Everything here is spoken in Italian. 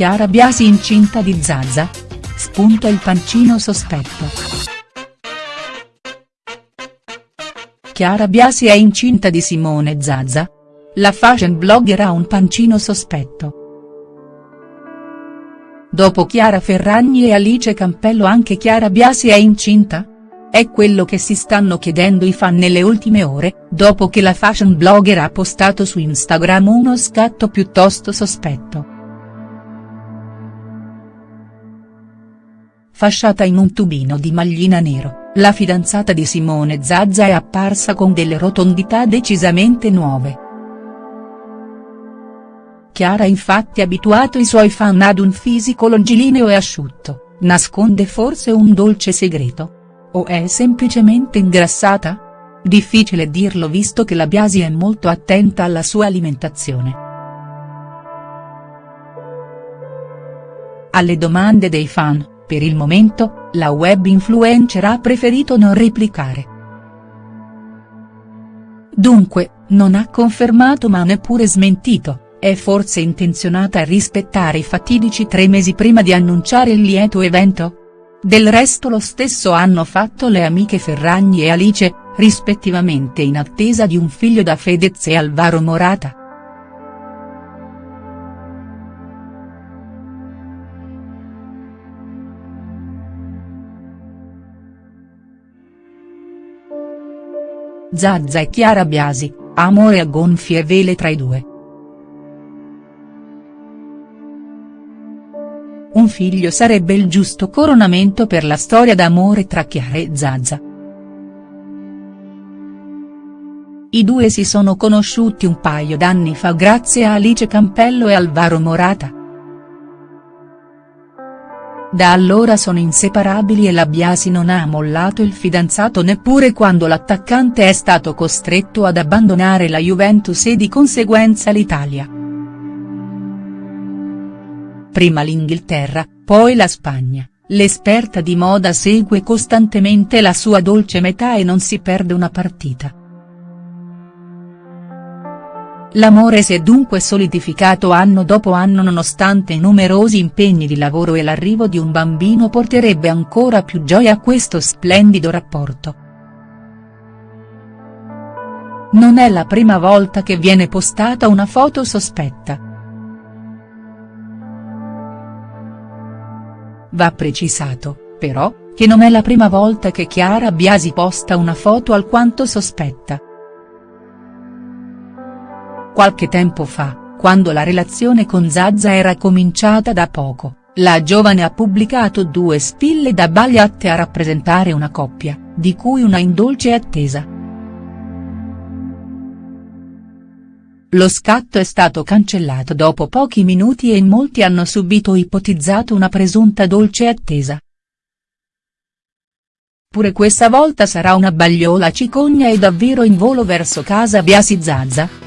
Chiara Biasi incinta di Zazza? Spunta il pancino sospetto. Chiara Biasi è incinta di Simone Zazza? La fashion blogger ha un pancino sospetto. Dopo Chiara Ferragni e Alice Campello anche Chiara Biasi è incinta? È quello che si stanno chiedendo i fan nelle ultime ore, dopo che la fashion blogger ha postato su Instagram uno scatto piuttosto sospetto. Fasciata in un tubino di maglina nero, la fidanzata di Simone Zazza è apparsa con delle rotondità decisamente nuove. Chiara infatti abituato i suoi fan ad un fisico longilineo e asciutto, nasconde forse un dolce segreto? O è semplicemente ingrassata? Difficile dirlo visto che la Biasi è molto attenta alla sua alimentazione. Alle domande dei fan, per il momento, la web influencer ha preferito non replicare. Dunque, non ha confermato ma neppure smentito, è forse intenzionata a rispettare i fatidici tre mesi prima di annunciare il lieto evento?. Del resto lo stesso hanno fatto le amiche Ferragni e Alice, rispettivamente in attesa di un figlio da Fedez e Alvaro Morata. Zazza e Chiara Biasi, amore a gonfie vele tra i due. Un figlio sarebbe il giusto coronamento per la storia d'amore tra Chiara e Zazza. I due si sono conosciuti un paio d'anni fa grazie a Alice Campello e Alvaro Morata. Da allora sono inseparabili e la Biasi non ha mollato il fidanzato neppure quando l'attaccante è stato costretto ad abbandonare la Juventus e di conseguenza l'Italia prima l'Inghilterra, poi la Spagna, l'esperta di moda segue costantemente la sua dolce metà e non si perde una partita. L'amore si è dunque solidificato anno dopo anno nonostante i numerosi impegni di lavoro e l'arrivo di un bambino porterebbe ancora più gioia a questo splendido rapporto. Non è la prima volta che viene postata una foto sospetta. Va precisato, però, che non è la prima volta che Chiara Biasi posta una foto alquanto sospetta. Qualche tempo fa, quando la relazione con Zazza era cominciata da poco, la giovane ha pubblicato due spille da bagliatte a rappresentare una coppia, di cui una in dolce attesa. Lo scatto è stato cancellato dopo pochi minuti e molti hanno subito ipotizzato una presunta dolce attesa. Pure questa volta sarà una bagliola cicogna e davvero in volo verso casa Biasi Zazza?.